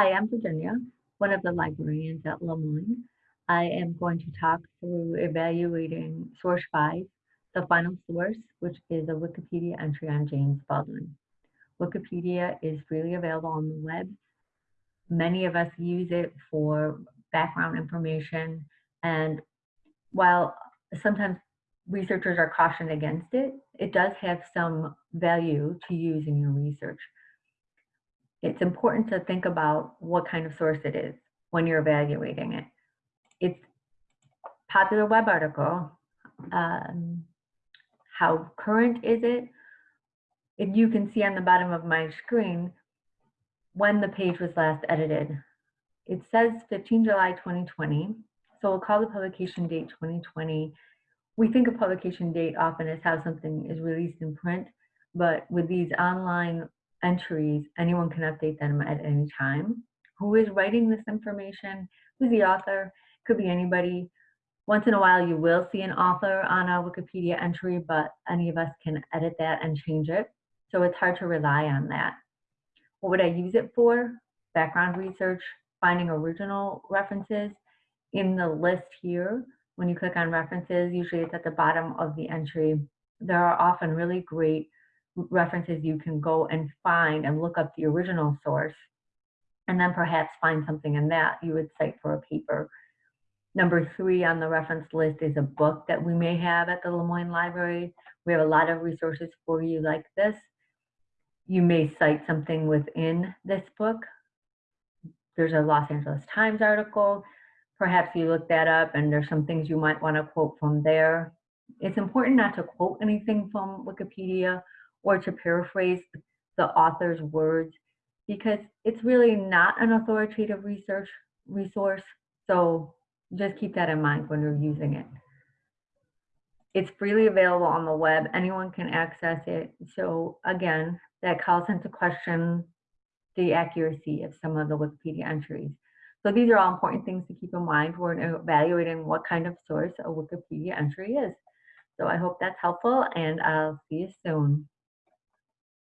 Hi, I'm Virginia, one of the librarians at Le Moyne. I am going to talk through evaluating source five, the final source, which is a Wikipedia entry on James Baldwin. Wikipedia is freely available on the web. Many of us use it for background information, and while sometimes researchers are cautioned against it, it does have some value to use in your research it's important to think about what kind of source it is when you're evaluating it. It's popular web article. Um, how current is it? If you can see on the bottom of my screen when the page was last edited. It says 15 July 2020, so we'll call the publication date 2020. We think of publication date often as how something is released in print, but with these online entries, anyone can update them at any time. Who is writing this information? Who's the author? Could be anybody. Once in a while, you will see an author on a Wikipedia entry, but any of us can edit that and change it. So it's hard to rely on that. What would I use it for? Background research, finding original references. In the list here, when you click on references, usually it's at the bottom of the entry. There are often really great references you can go and find and look up the original source and then perhaps find something in that you would cite for a paper. Number three on the reference list is a book that we may have at the Le Moyne Library. We have a lot of resources for you like this. You may cite something within this book. There's a Los Angeles Times article. Perhaps you look that up and there's some things you might want to quote from there. It's important not to quote anything from Wikipedia or to paraphrase the author's words because it's really not an authoritative research resource. So just keep that in mind when you're using it. It's freely available on the web. Anyone can access it. So again, that calls into question the accuracy of some of the Wikipedia entries. So these are all important things to keep in mind when evaluating what kind of source a Wikipedia entry is. So I hope that's helpful and I'll see you soon.